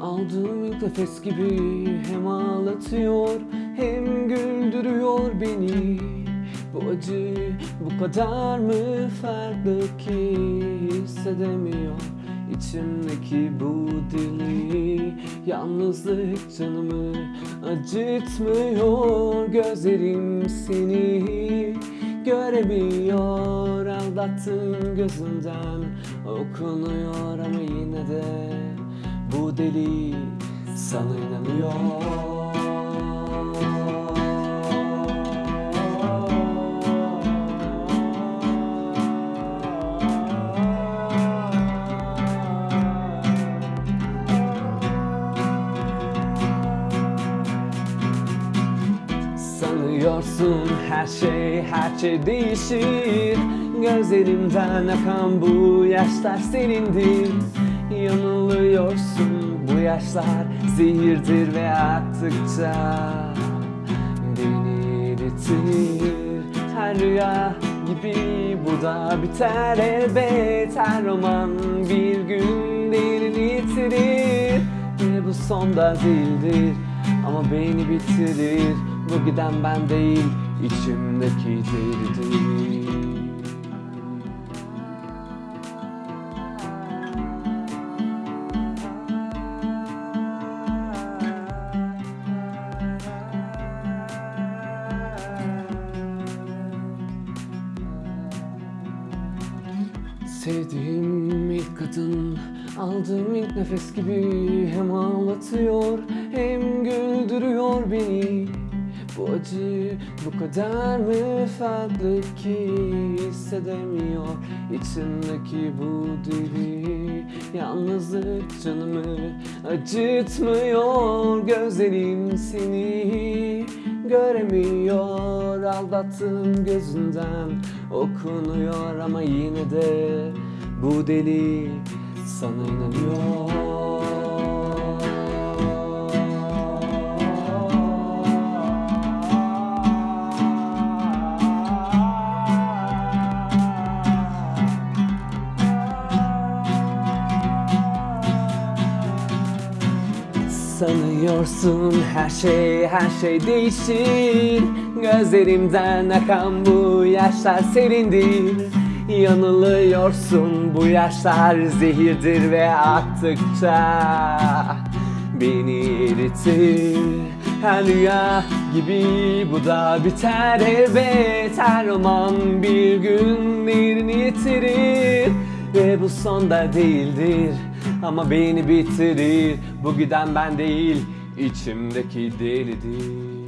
Aldığım ilk nefes gibi hem ağlatıyor hem güldürüyor beni. Bu acı bu kadar mı farklı ki hissedemiyor İçimdeki bu deli yalnızlık canımı acıtmıyor Gözlerim seni göremiyor Aldattın gözümden okunuyor ama yine de bu deli sana inanıyor Sanıyorsun her şey her şey değişir. Gözlerimden akan bu yaşlar senindir. Yanılıyorsun bu yaşlar zehirdir ve aktıkça Beni eritir. Her rüya gibi bu da biter elbet. Her roman bir gün değerini yitirir. Ve bu son da değildir ama beni bitirir Bu giden ben değil içimdeki delidir Sevdiğim ilk kadın Aldığım ilk nefes gibi Hem ağlatıyor hem güldürüyor beni Bu acı bu kadar mı farklı ki hissedemiyor İçimdeki bu deli Yalnızlık canımı acıtmıyor Gözlerim seni göremiyor. Aldattığım gözünden okunuyor ama yine de bu deli sana inanıyor Sanıyorsun her şey her şey değişir. Gözlerimden akan bu yaşlar serindir Yanılıyorsun bu yaşlar zehirdir ve aktıkça Beni eritir. Her rüya gibi bu da biter elbet Her roman bir gün yerini yitirir Ve bu son da değildir ama beni bitirir Bu giden ben değil. İçimdeki delidir